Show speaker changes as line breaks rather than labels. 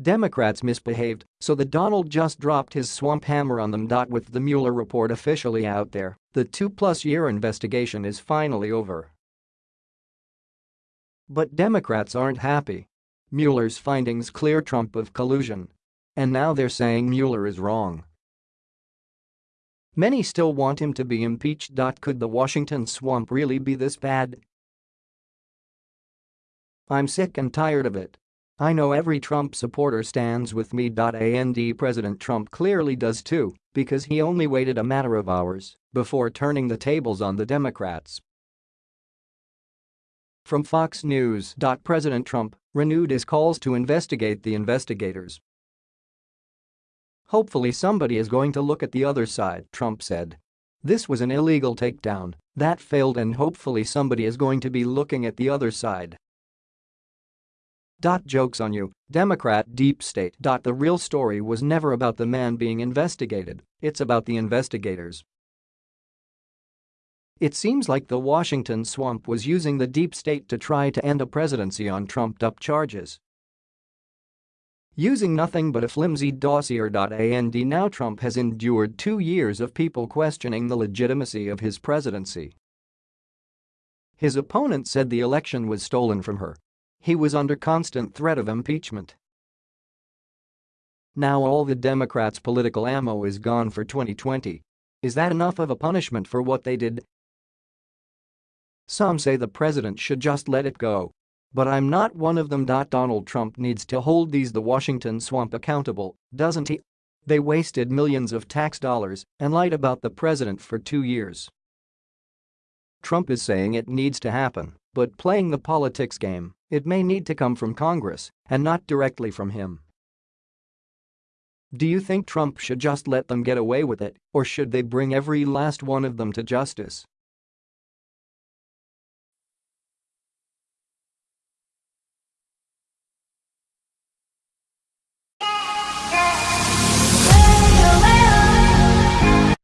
Democrats misbehaved, so the Donald just dropped his swamp hammer on them. With the Mueller report officially out there, the two-plus-year investigation is finally over. But Democrats aren't happy. Mueller's findings clear Trump of collusion. And now they're saying Mueller is wrong. Many still want him to be impeached. Could the Washington swamp really be this bad? I'm sick and tired of it. I know every Trump supporter stands with me. And President Trump clearly does too, because he only waited a matter of hours before turning the tables on the Democrats. From Fox News. President Trump renewed his calls to investigate the investigators. Hopefully somebody is going to look at the other side, Trump said. This was an illegal takedown that failed and hopefully somebody is going to be looking at the other side. Jokes on you, Democrat deep state. Dot The real story was never about the man being investigated, it's about the investigators. It seems like the Washington swamp was using the deep state to try to end a presidency on trumped-up charges. Using nothing but a flimsy dossier. And now Trump has endured two years of people questioning the legitimacy of his presidency. His opponent said the election was stolen from her. He was under constant threat of impeachment. Now all the Democrats' political ammo is gone for 2020. Is that enough of a punishment for what they did? Some say the president should just let it go but I'm not one of them. Donald Trump needs to hold these the Washington swamp accountable, doesn't he? They wasted millions of tax dollars and lied about the president for two years. Trump is saying it needs to happen, but playing the politics game, it may need to come from Congress and not directly from him. Do you think Trump should just let them get away with it, or should they bring every last one of them to justice?